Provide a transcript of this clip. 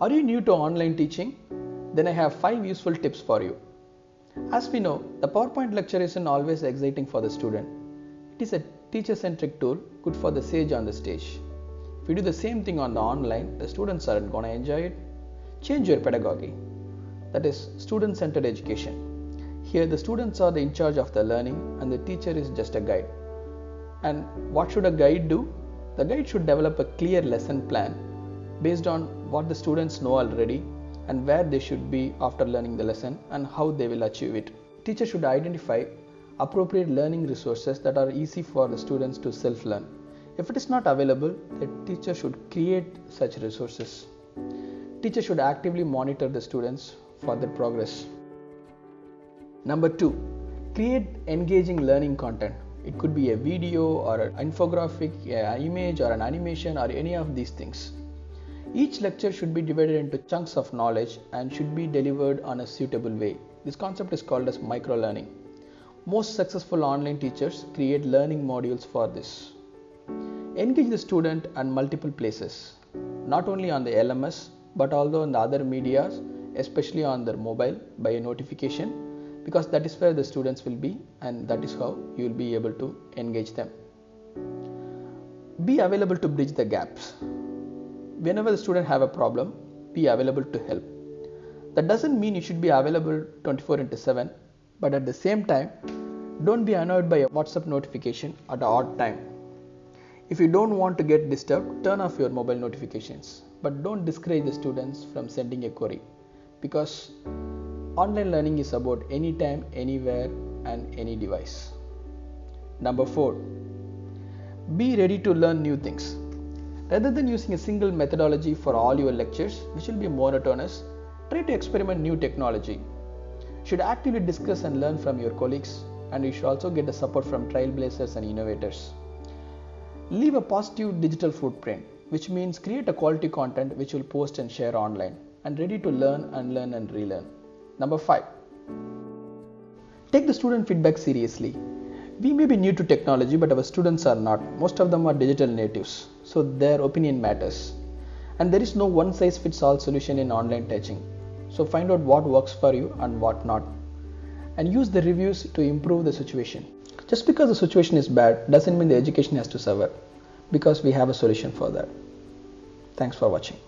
Are you new to online teaching? Then I have 5 useful tips for you. As we know, the PowerPoint lecture isn't always exciting for the student. It is a teacher centric tool good for the sage on the stage. If you do the same thing on the online, the students aren't going to enjoy it. Change your pedagogy. That is student centered education. Here, the students are the in charge of the learning and the teacher is just a guide. And what should a guide do? The guide should develop a clear lesson plan based on what the students know already and where they should be after learning the lesson and how they will achieve it. Teacher should identify appropriate learning resources that are easy for the students to self learn. If it is not available, the teacher should create such resources. Teacher should actively monitor the students for their progress. Number 2. Create engaging learning content. It could be a video or an infographic, an image or an animation or any of these things. Each lecture should be divided into chunks of knowledge and should be delivered on a suitable way. This concept is called as micro learning. Most successful online teachers create learning modules for this. Engage the student at multiple places, not only on the LMS but also on the other medias, especially on their mobile by a notification because that is where the students will be and that is how you will be able to engage them. Be available to bridge the gaps whenever the student have a problem be available to help. That doesn't mean you should be available 24 into 7 but at the same time don't be annoyed by a whatsapp notification at an odd time. If you don't want to get disturbed turn off your mobile notifications but don't discourage the students from sending a query because online learning is about anytime anywhere and any device. Number 4 be ready to learn new things Rather than using a single methodology for all your lectures, which will be monotonous, try to experiment new technology. You should actively discuss and learn from your colleagues, and you should also get the support from trailblazers and innovators. Leave a positive digital footprint, which means create a quality content which will post and share online, and ready to learn, and learn and relearn. Number 5. Take the student feedback seriously. We may be new to technology, but our students are not. Most of them are digital natives so their opinion matters. And there is no one size fits all solution in online teaching. So find out what works for you and what not. And use the reviews to improve the situation. Just because the situation is bad doesn't mean the education has to suffer because we have a solution for that. Thanks for watching.